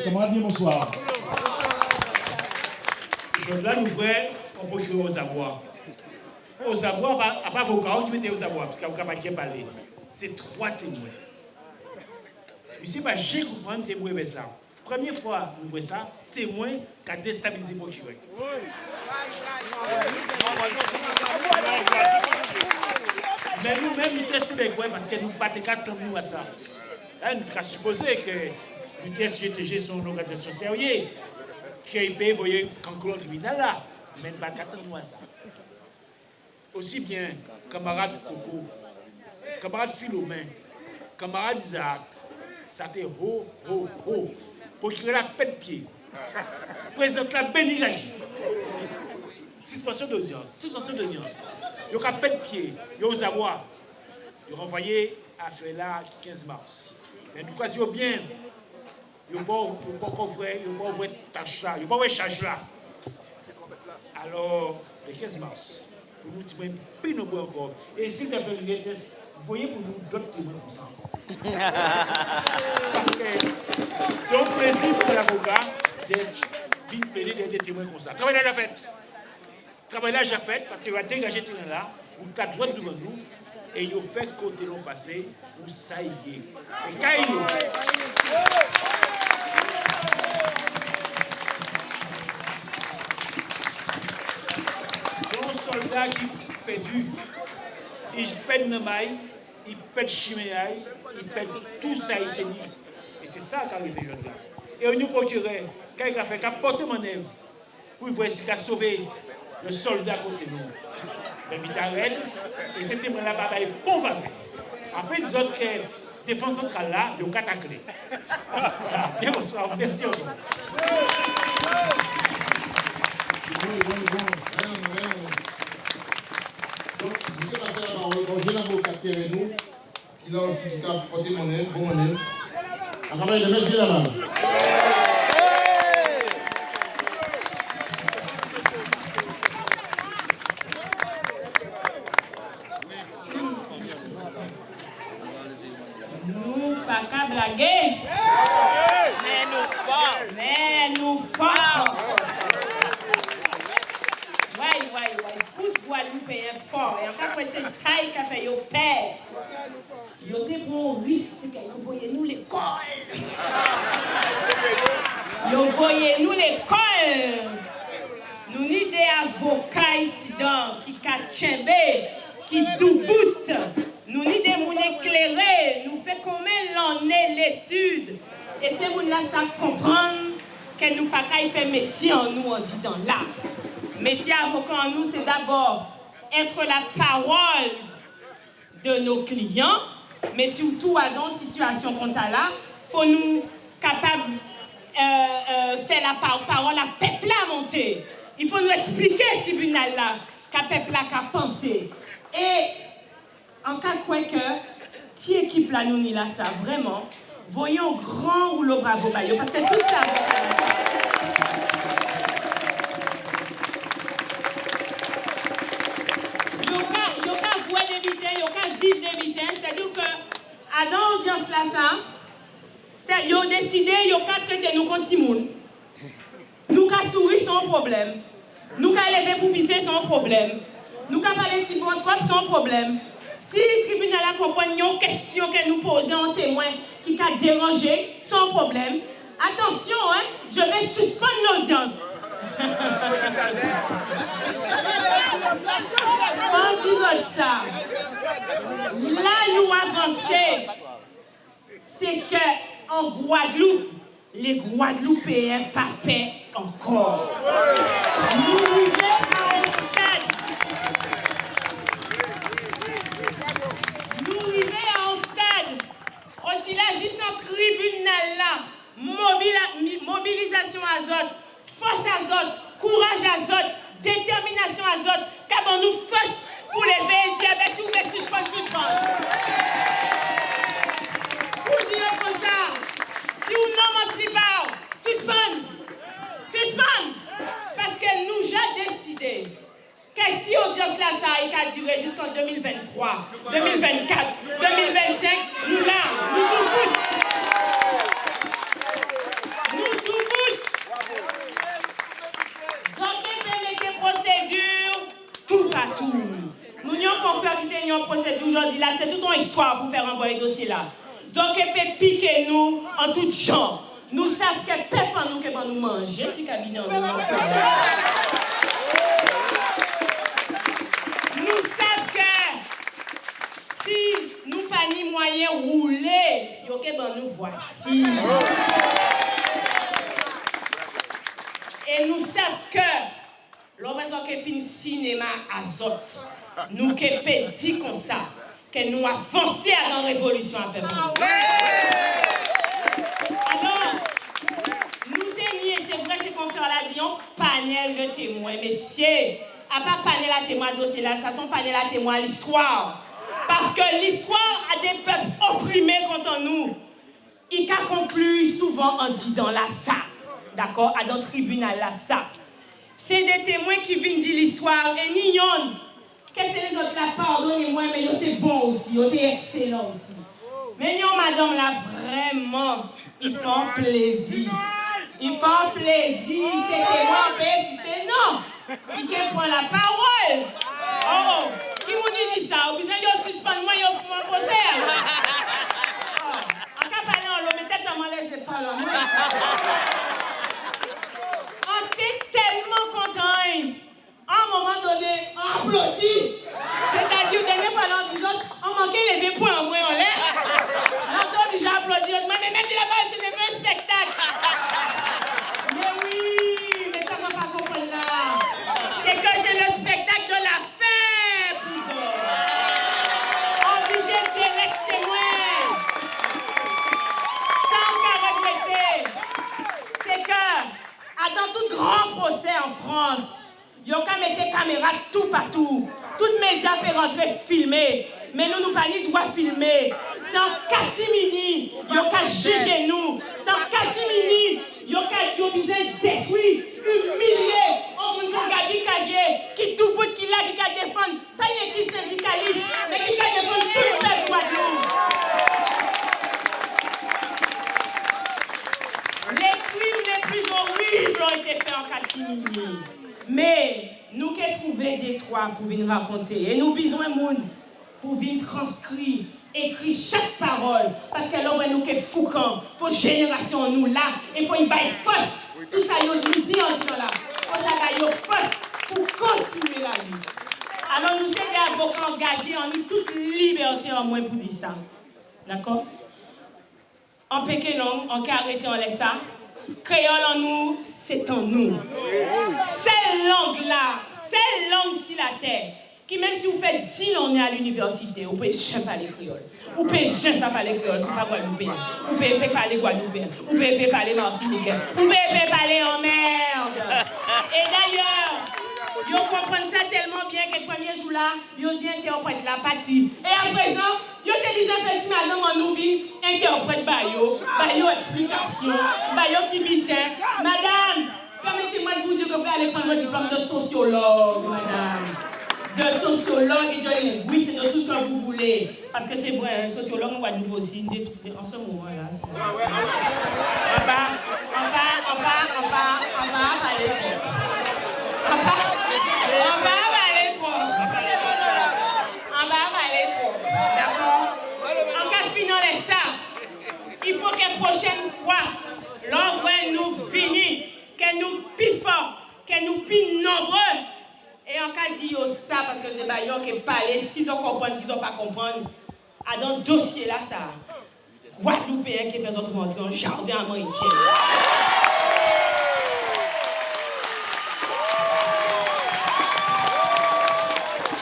Camarade, bonsoir. Je dois l'ouvrir, on peut aux abois. Aux abois, à part vos carreaux, tu mettez aux abois, parce qu'il n'y a parler. C'est trois témoins. Mais c'est pas j'ai compris un témoin vers ça. Première fois, vous voyez ça, témoin qui a déstabilisé le procureur. Mais nous-mêmes, nous testons bien parce que nous ne battons pas nous à ça. Là, nous avons supposé que nous testons GTG sont une organisation sérieuse, qu'ils peuvent voyer quand tribunal là, mais pas à ça. Aussi bien, camarade Coco, camarade Philomène, camarade Isaac, ça haut, haut, pour qu'il ait la peine de pied. Présente la bénédiction. Suspension d'audience, suspension d'audience. Il y a peine de pied, il y a aux abois. Il a renvoyé à faire là 15 mars. Mais nous, disons bien, Alors, le 15 mars, pour nous dire, plus nous encore. Et si vous avez une vous voyez pour nous d'autres témoins comme ça. Parce que c'est un plaisir pour l'avocat de venir plaider des témoins comme ça. Travail la fête travail là j'ai fait parce qu'il va dégager tout là, pour quatre droits devant nous, et il fait côté l'on passé, pour ça y est. Et quand pète le maille, il pète chiméaille, il pète tout ça, il. Et c'est ça qui arrive aujourd'hui. Et on nous procurait, quand il a fait, porté mon œuvre, pour voir s'il a sauvé le soldat côté nous. Le mitarel, et c'était mon la bataille bon va Après, ils ont que défense centrale là, ils ont clés. Bien bonsoir, merci encore. Donc, je vais passer la parole au jeune avocat qui nous, qui a mon aile, bon mon. À les mains, la main. Mais nous fort. Mais nous fort. Oui, oui, oui. Foot Guadeloupe fort. Et encore, c'est ça qui a fait père. Pour un risque que vous voyez nous l'école. Vous voyez nous l'école. Nous ni des avocats ici qui kachembe, qui. Nous ni des éclairés. Nous fait combien est l'étude. Et ces moun là savent comprendre que nous pas qu'à faire métier en nous, on dit dans là. Métier avocat en nous, c'est d'abord être la parole de nos clients, mais surtout dans une situation comme ça là, faut nous capables euh, euh, faire la parole à peuple à monter. Il faut nous expliquer le tribunal là, qu'à peuple qu'à penser. Et en cas quoi que, si équipe là nous là ça, vraiment, voyons grand ou le bravo parce que tout ça, traiter nous ka sourire sans problème. Nous ka lever pour pisser sans problème. Nous ka parler de trop sans problème. Si le tribunal a compris une question que nous posons en témoin qui t'a dérangé, sans problème, attention, hein, je vais suspendre l'audience. en disant ça, là nous avançons, c'est qu'en Guadeloupe, les Guadeloupéens papaient encore. Nous il agit en tribunal là, mobilisation azote, force azote, courage azote, détermination azote, qu'avons nous force pour lever et dire, ben tout, mais suspendre, suspendre. Pour dire comme ça, si vous n'en mentirez pas, suspendre, suspendre, parce que nous j'ai décidé que si audience là, ça a duré jusqu'en 2023, 2024, 2025, nous là, nous tout Nous aujourd'hui histoire pour faire envoyer dossier là. Donc, peut piquer nous en tout genre. Nous savons que peuple nous que nous manger si cabinet nous. Savons que si nous pas ni moyen rouler, yo que nous voici. Et nous savons que l'on que fin cinéma azote, nous que dit comme ça, que nous avançons dans la révolution à peuple. Alors, nous tenions, c'est vrai, c'est qu'on fait l'a dit, un panel de témoins. Messieurs, à part panel à témoins dossier là, ça sont panel à témoins l'histoire. Parce que l'histoire a des peuples opprimés contre nous. Il a conclu souvent en disant là ça. D'accord À dans tribunal là ça. C'est des témoins qui viennent dire l'histoire et Qu'est-ce que les autres là, pardonnez-moi, mais ils bons aussi, ils étaient excellents aussi. Mais non, madame, là, vraiment, ils font plaisir. Ils font plaisir, c'était moi, c'était non. Ils prennent la parole. Oh, qui vous dit ça? Vous de suspendre moi, vous m'en posez. En cas parler en l'eau, mais peut-être à laisser pas là. On était tellement content. À un moment donné, on applaudit. C'est-à-dire, dernier fois, on dit, on manquait les 20 points en moins en l'air. L'autre déjà applaudi. Je mais mettez la balle, c'est un spectacle. Mais oui, mais ça ne va pas comprendre là. C'est que c'est le spectacle de la fin, pour Obligé de témoins. Sans qu'à regretter. C'est que, dans tout grand procès en France, ont mis des caméras tout partout. Toutes médias peuvent rentrer filmer. Mais nous, nous pas droit filmer. C'est en catimini. Ils ont juger nous. C'est en catimini. Ils ont besoin détruire, humilier. On nous Gabi Cavier qui tout bout qui là, qui a défendre. Pas une équipe syndicaliste, mais qui a défendre tout le peuple Guadeloupe. Les crimes les plus horribles ont été faits en catimini. Mais nous qui trouvé des raconter. Et nous besoin monde pour venir transcrire, écrire chaque parole. Parce que là, nous qui foucant, faut génération nous là, et faut y bailler force. Tout ça, nous dit en là. Faut ça bailler force pour continuer la lutte. Alors nous sommes avocats engagés, en nous toute liberté en moins pour dire ça. D'accord? En pékin, en arrêté, on laisse ça. Créole en nous, c'est en nous. Cette langue-là, cette langue sur la terre, qui même si vous faites 10 ans à l'université, vous pouvez jamais parler créole. Vous pouvez jamais parler créole, c'est pas guadeloupéen. Vous pouvez pas parler guadeloupéen. Vous pouvez pas parler martiniquais. Vous pouvez pas parler en merde. Et d'ailleurs, Yo comprennent ça tellement bien que le premier jour là, yo dit interprète la partie. Et à présent, yo te disent petit madame en nous interprète ba yo, ba yo explication, ba yo qui bitin. Madame, vous vous allez prendre le diplôme de sociologue, madame. De sociologue et de linguiste de tout ce que vous voulez. Parce que c'est vrai, un sociologue, on va nous aussi en ce moment-là. On va, on va, on va, on va, on aller. On va avaler trop. On va avaler trop. D'accord En cas de finir ça, il faut que la prochaine fois, l'envoi nous finit, que nous plus forts, que nous plus nombreux. En cas de dire ça, parce que c'est qui parle, qu'ils ont compris, qu'ils n'ont pas compris, à dans le dossier là, ça, Guadeloupéen qui fait autre rentrer en jardin à Mauritius.